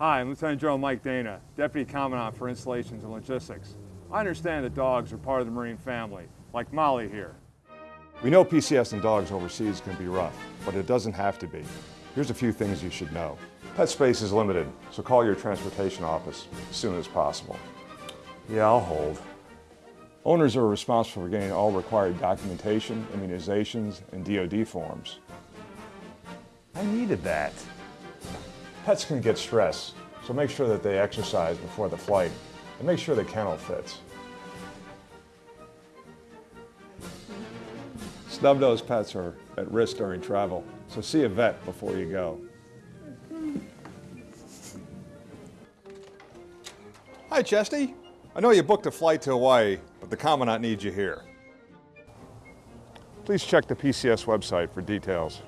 Hi, I'm Lieutenant General Mike Dana, Deputy Commandant for Installations and Logistics. I understand that dogs are part of the Marine family, like Molly here. We know PCS and dogs overseas can be rough, but it doesn't have to be. Here's a few things you should know. Pet space is limited, so call your transportation office as soon as possible. Yeah, I'll hold. Owners are responsible for getting all required documentation, immunizations, and DOD forms. I needed that. Pets can get stressed, so make sure that they exercise before the flight, and make sure the kennel fits. Snub-nosed pets are at risk during travel, so see a vet before you go. Hi, Chesty. I know you booked a flight to Hawaii, but the Commandant needs you here. Please check the PCS website for details.